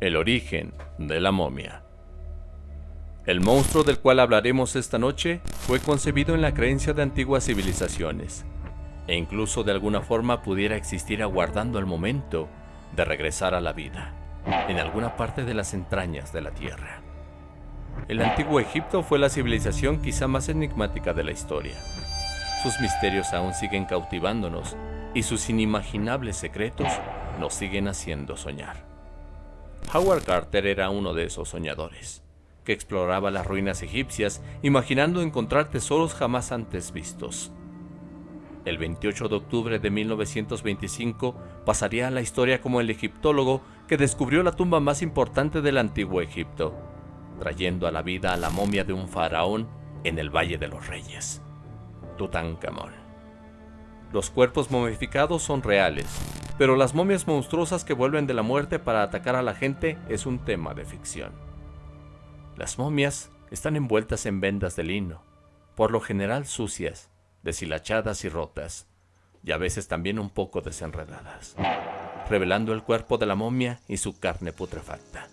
El origen de la momia. El monstruo del cual hablaremos esta noche fue concebido en la creencia de antiguas civilizaciones, e incluso de alguna forma pudiera existir aguardando el momento de regresar a la vida, en alguna parte de las entrañas de la Tierra. El antiguo Egipto fue la civilización quizá más enigmática de la historia. Sus misterios aún siguen cautivándonos y sus inimaginables secretos nos siguen haciendo soñar. Howard Carter era uno de esos soñadores, que exploraba las ruinas egipcias imaginando encontrar tesoros jamás antes vistos. El 28 de octubre de 1925 pasaría a la historia como el egiptólogo que descubrió la tumba más importante del antiguo Egipto, trayendo a la vida a la momia de un faraón en el Valle de los Reyes, Tutankamón. Los cuerpos momificados son reales, pero las momias monstruosas que vuelven de la muerte para atacar a la gente es un tema de ficción. Las momias están envueltas en vendas de lino, por lo general sucias, deshilachadas y rotas, y a veces también un poco desenredadas, revelando el cuerpo de la momia y su carne putrefacta.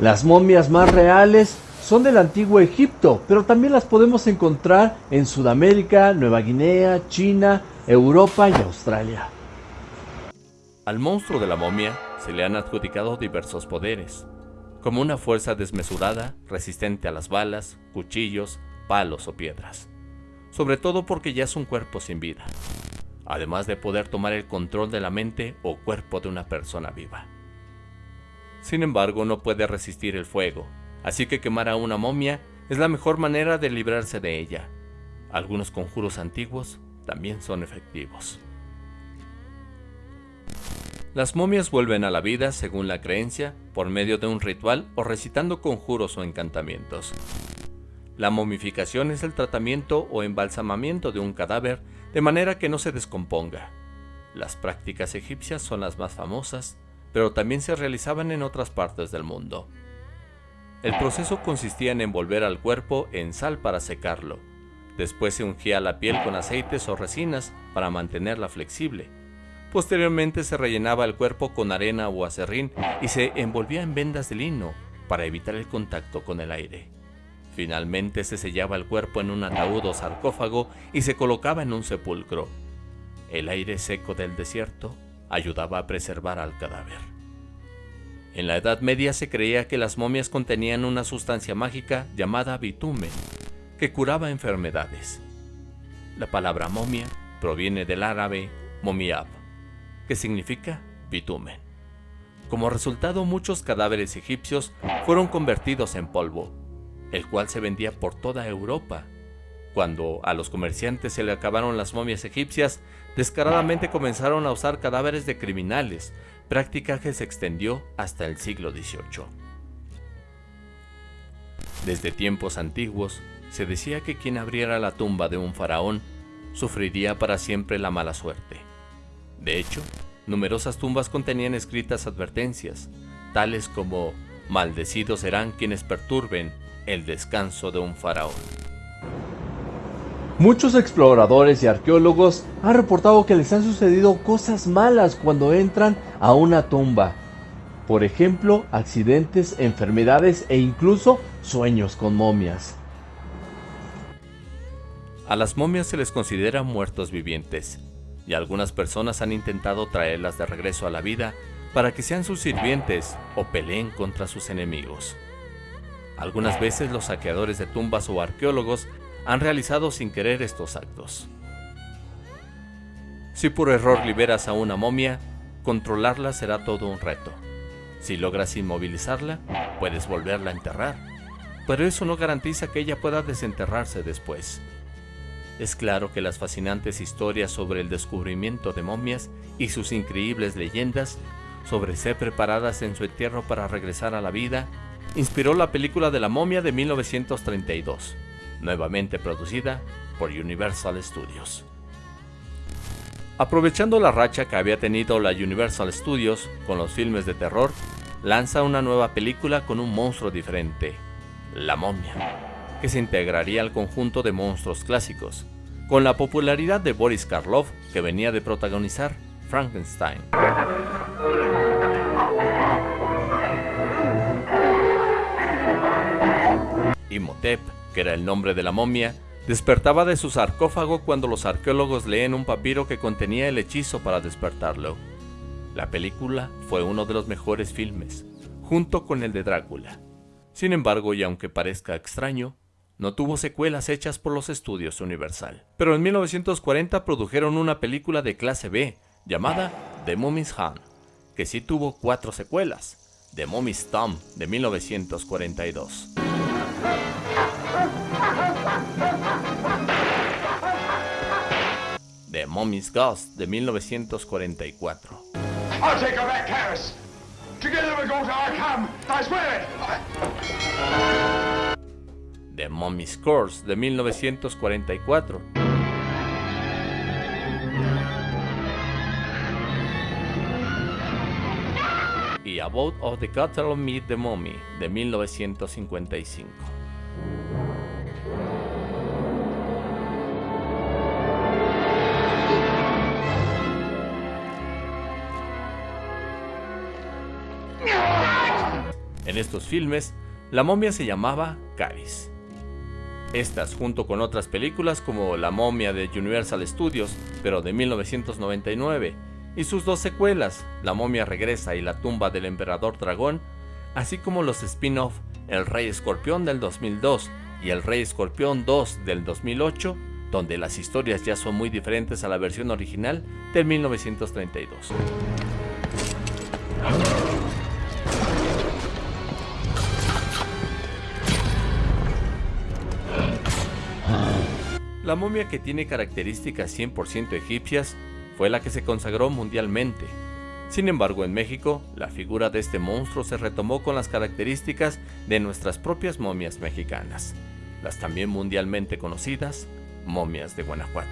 Las momias más reales son del antiguo Egipto, pero también las podemos encontrar en Sudamérica, Nueva Guinea, China, Europa y Australia. Al monstruo de la momia se le han adjudicado diversos poderes, como una fuerza desmesurada, resistente a las balas, cuchillos, palos o piedras, sobre todo porque ya es un cuerpo sin vida, además de poder tomar el control de la mente o cuerpo de una persona viva. Sin embargo, no puede resistir el fuego, así que quemar a una momia es la mejor manera de librarse de ella. Algunos conjuros antiguos también son efectivos. Las momias vuelven a la vida, según la creencia, por medio de un ritual o recitando conjuros o encantamientos. La momificación es el tratamiento o embalsamamiento de un cadáver de manera que no se descomponga. Las prácticas egipcias son las más famosas, pero también se realizaban en otras partes del mundo. El proceso consistía en envolver al cuerpo en sal para secarlo. Después se ungía la piel con aceites o resinas para mantenerla flexible. Posteriormente se rellenaba el cuerpo con arena o acerrín y se envolvía en vendas de lino para evitar el contacto con el aire. Finalmente se sellaba el cuerpo en un ataúd o sarcófago y se colocaba en un sepulcro. El aire seco del desierto ayudaba a preservar al cadáver. En la Edad Media se creía que las momias contenían una sustancia mágica llamada bitumen, que curaba enfermedades. La palabra momia proviene del árabe momiab, que significa bitumen. Como resultado, muchos cadáveres egipcios fueron convertidos en polvo, el cual se vendía por toda Europa cuando a los comerciantes se le acabaron las momias egipcias, descaradamente comenzaron a usar cadáveres de criminales, práctica que se extendió hasta el siglo XVIII. Desde tiempos antiguos, se decía que quien abriera la tumba de un faraón sufriría para siempre la mala suerte. De hecho, numerosas tumbas contenían escritas advertencias, tales como maldecidos serán quienes perturben el descanso de un faraón. Muchos exploradores y arqueólogos han reportado que les han sucedido cosas malas cuando entran a una tumba. Por ejemplo, accidentes, enfermedades e incluso sueños con momias. A las momias se les considera muertos vivientes, y algunas personas han intentado traerlas de regreso a la vida para que sean sus sirvientes o peleen contra sus enemigos. Algunas veces los saqueadores de tumbas o arqueólogos han realizado sin querer estos actos. Si por error liberas a una momia, controlarla será todo un reto. Si logras inmovilizarla, puedes volverla a enterrar, pero eso no garantiza que ella pueda desenterrarse después. Es claro que las fascinantes historias sobre el descubrimiento de momias y sus increíbles leyendas sobre ser preparadas en su entierro para regresar a la vida inspiró la película de la momia de 1932 nuevamente producida por Universal Studios. Aprovechando la racha que había tenido la Universal Studios con los filmes de terror, lanza una nueva película con un monstruo diferente, La Momia, que se integraría al conjunto de monstruos clásicos, con la popularidad de Boris Karloff que venía de protagonizar Frankenstein. Imhotep, que era el nombre de la momia, despertaba de su sarcófago cuando los arqueólogos leen un papiro que contenía el hechizo para despertarlo. La película fue uno de los mejores filmes, junto con el de Drácula. Sin embargo, y aunque parezca extraño, no tuvo secuelas hechas por los estudios Universal. Pero en 1940 produjeron una película de clase B llamada The Mummy's Hand, que sí tuvo cuatro secuelas. The Mummy's Thumb de 1942. Arkham. I swear it. The Mummy's Curse de 1944. Y About of the Cattle Meet the Mummy de 1955. Estos filmes, la momia se llamaba Caris. Estas, junto con otras películas como La momia de Universal Studios, pero de 1999, y sus dos secuelas, La momia regresa y La tumba del emperador dragón, así como los spin-off El rey escorpión del 2002 y El rey escorpión 2 del 2008, donde las historias ya son muy diferentes a la versión original del 1932. La momia que tiene características 100% egipcias fue la que se consagró mundialmente. Sin embargo, en México, la figura de este monstruo se retomó con las características de nuestras propias momias mexicanas, las también mundialmente conocidas momias de Guanajuato,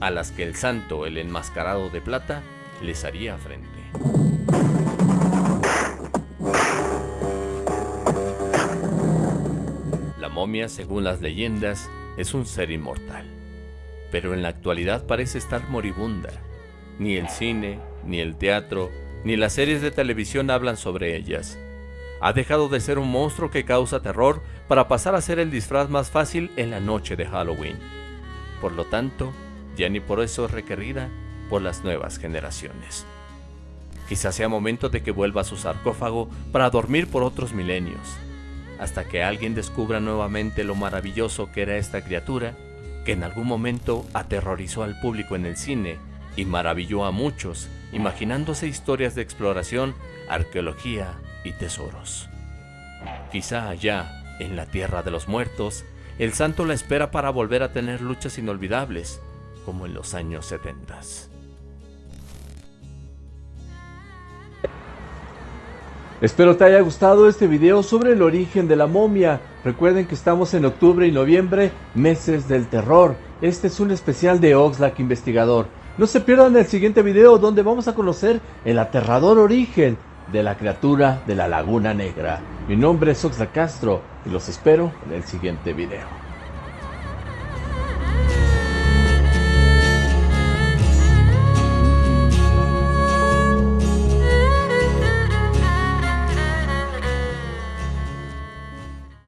a las que el santo, el enmascarado de plata, les haría frente. La momia, según las leyendas, es un ser inmortal, pero en la actualidad parece estar moribunda. Ni el cine, ni el teatro, ni las series de televisión hablan sobre ellas. Ha dejado de ser un monstruo que causa terror para pasar a ser el disfraz más fácil en la noche de Halloween. Por lo tanto, ya ni por eso es requerida por las nuevas generaciones. Quizás sea momento de que vuelva a su sarcófago para dormir por otros milenios hasta que alguien descubra nuevamente lo maravilloso que era esta criatura, que en algún momento aterrorizó al público en el cine y maravilló a muchos, imaginándose historias de exploración, arqueología y tesoros. Quizá allá, en la tierra de los muertos, el santo la espera para volver a tener luchas inolvidables, como en los años 70. Espero te haya gustado este video sobre el origen de la momia. Recuerden que estamos en octubre y noviembre, meses del terror. Este es un especial de Oxlack Investigador. No se pierdan el siguiente video donde vamos a conocer el aterrador origen de la criatura de la Laguna Negra. Mi nombre es Oxlack Castro y los espero en el siguiente video.